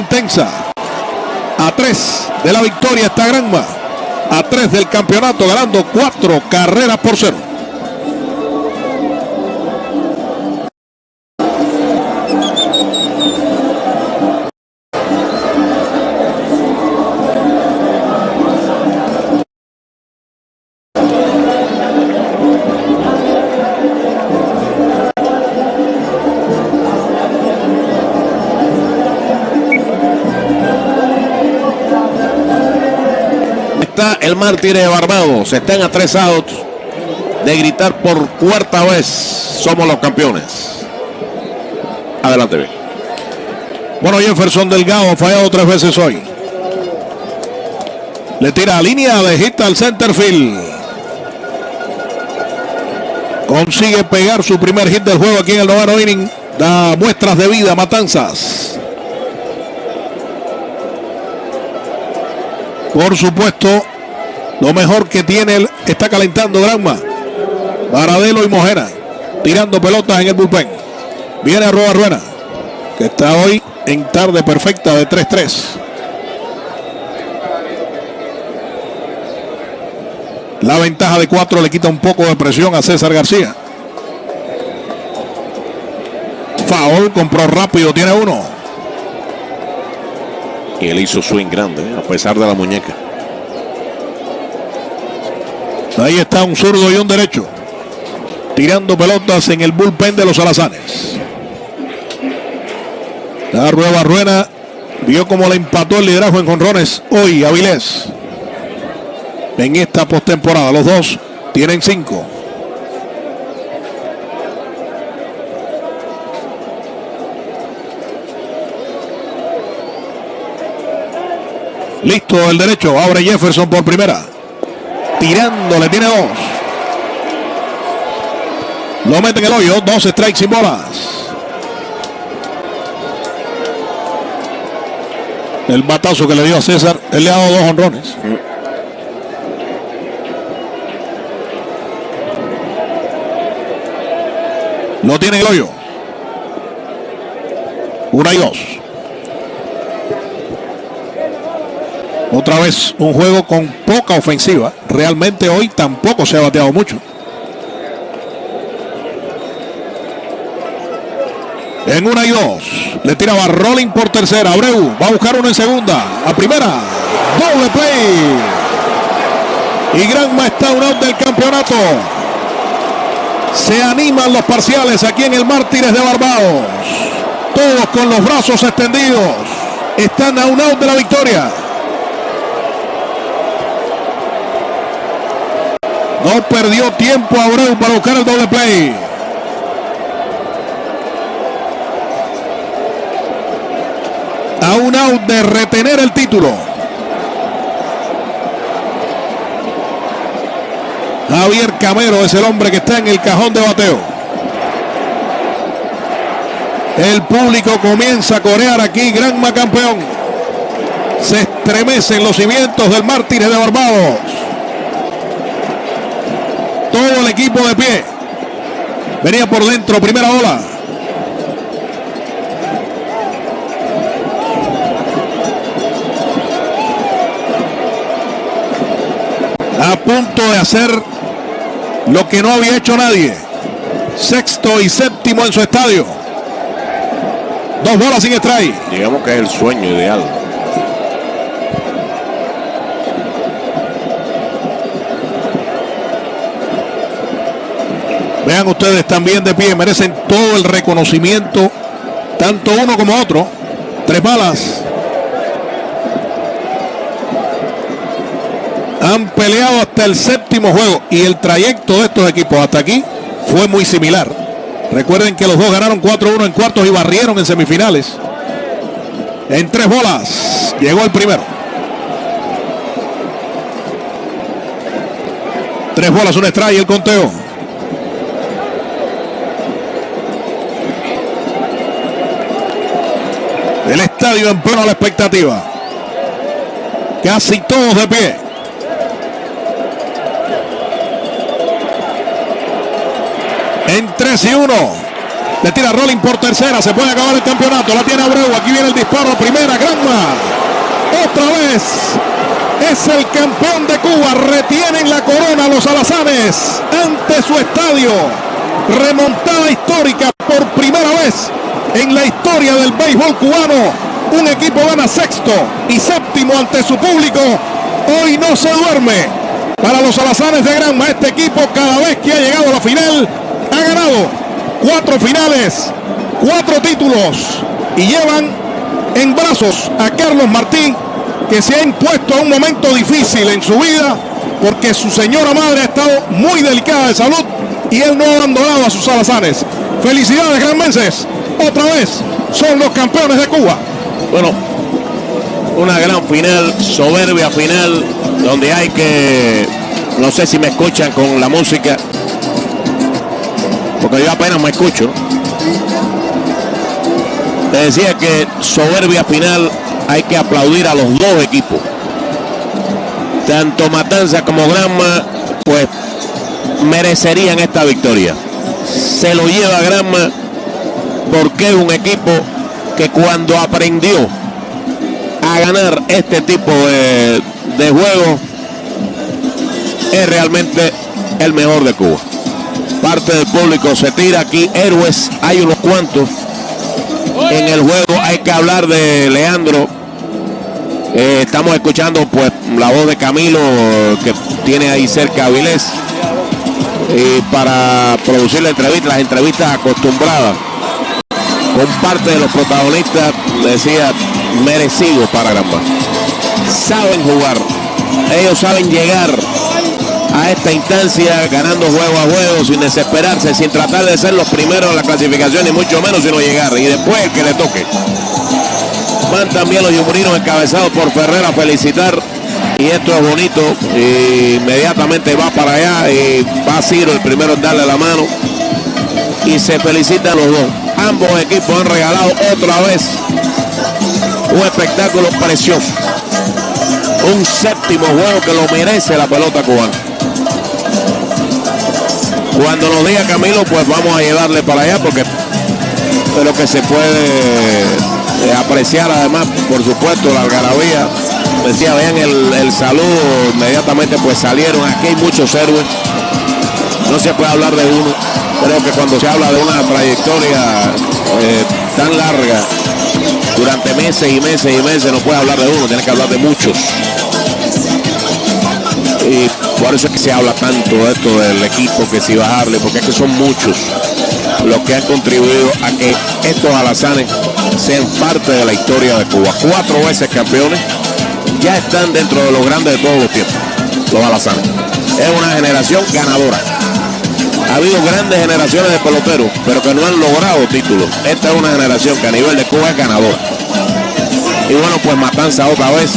intensa. A tres de la victoria está Granma. A tres del campeonato, ganando cuatro carreras por cero. El mártir de Barbados. Están a tres de gritar por cuarta vez. Somos los campeones. Adelante. Bueno, Jefferson Delgado fallado tres veces hoy. Le tira a línea de hit al center field. Consigue pegar su primer hit del juego aquí en el noveno inning. Da muestras de vida, matanzas. Por supuesto, lo mejor que tiene él está calentando Granma. Varadelo y Mojera tirando pelotas en el bullpen. Viene a Roa Ruena, que está hoy en tarde perfecta de 3-3. La ventaja de 4 le quita un poco de presión a César García. Foul, compró rápido, tiene uno. Y él hizo swing grande, a pesar de la muñeca. Ahí está un zurdo y un derecho. Tirando pelotas en el bullpen de los alazanes. La Rueda Ruena vio cómo le empató el liderazgo en jonrones hoy Avilés. En esta postemporada, los dos tienen cinco. Listo el derecho, abre Jefferson por primera. Tirando, le tiene dos. Lo mete en el hoyo, dos strikes sin bolas. El batazo que le dio a César, él le ha dado dos honrones. Lo tiene en el hoyo. Una y dos. Otra vez un juego con poca ofensiva. Realmente hoy tampoco se ha bateado mucho. En una y dos. Le tira Rolling por tercera. Abreu va a buscar uno en segunda. A primera. Doble play. Y Granma está un out del campeonato. Se animan los parciales aquí en el Mártires de Barbados. Todos con los brazos extendidos. Están a un out de la victoria. No perdió tiempo Abreu para buscar el doble play. A un out de retener el título. Javier Camero es el hombre que está en el cajón de bateo. El público comienza a corear aquí, Granma campeón. Se estremecen los cimientos del Mártires de Barbados. Todo el equipo de pie. Venía por dentro, primera ola. A punto de hacer lo que no había hecho nadie. Sexto y séptimo en su estadio. Dos bolas sin strike. Digamos que es el sueño ideal. Vean ustedes también de pie, merecen todo el reconocimiento, tanto uno como otro. Tres balas. Han peleado hasta el séptimo juego y el trayecto de estos equipos hasta aquí fue muy similar. Recuerden que los dos ganaron 4-1 en cuartos y barrieron en semifinales. En tres bolas llegó el primero. Tres bolas, un strike y el conteo. El estadio en pleno la expectativa. Casi todos de pie. En 3 y 1. Le tira Rolling por tercera. Se puede acabar el campeonato. La tiene Abreu. Aquí viene el disparo. Primera. Gran Señores, es el campeón de Cuba. Retienen la corona los alazanes ante su estadio. Remontada histórica por primera vez en la historia del béisbol cubano. Un equipo gana sexto y séptimo ante su público. Hoy no se duerme. Para los alazanes de Granma, este equipo cada vez que ha llegado a la final ha ganado cuatro finales, cuatro títulos y llevan en brazos a Carlos Martín que se ha impuesto a un momento difícil en su vida porque su señora madre ha estado muy delicada de salud y él no ha abandonado a sus alazanes. Felicidades, granmenses. Otra vez son los campeones de Cuba. Bueno, una gran final, soberbia final, donde hay que, no sé si me escuchan con la música, porque yo apenas me escucho. Te decía que soberbia final hay que aplaudir a los dos equipos. Tanto Matanza como Granma, pues merecerían esta victoria. Se lo lleva Granma porque es un equipo que cuando aprendió a ganar este tipo de, de juego es realmente el mejor de Cuba. Parte del público se tira aquí, héroes, hay unos cuantos. En el juego hay que hablar de Leandro. Eh, estamos escuchando pues la voz de Camilo que tiene ahí cerca a Vilés. Y para producir la entrevista, las entrevistas acostumbradas con parte de los protagonistas, decía, merecido para Granma. Saben jugar, ellos saben llegar a esta instancia ganando juego a juego sin desesperarse, sin tratar de ser los primeros en la clasificación y mucho menos sino llegar y después el que le toque. Van también los yumurinos encabezados por Ferrer a felicitar y esto es bonito. Y inmediatamente va para allá y va Ciro el primero en darle la mano y se felicitan los dos. Ambos equipos han regalado otra vez un espectáculo precioso. Un séptimo juego que lo merece la pelota cubana. Cuando nos diga Camilo, pues vamos a llevarle para allá porque es lo que se puede eh, apreciar además, por supuesto, la algarabía. Decía, vean el, el saludo, inmediatamente pues salieron. Aquí hay muchos héroes. No se puede hablar de uno. Creo que cuando se habla de una trayectoria eh, tan larga, durante meses y meses y meses, no puede hablar de uno, tiene que hablar de muchos. Y por eso es que se habla tanto de esto del equipo, que si bajarle, porque es que son muchos los que han contribuido a que estos alazanes sean parte de la historia de Cuba. Cuatro veces campeones, ya están dentro de los grandes de todos los tiempos, los alazanes. Es una generación ganadora. Ha habido grandes generaciones de peloteros, pero que no han logrado títulos. Esta es una generación que a nivel de Cuba es ganadora. Y bueno, pues Matanza otra vez.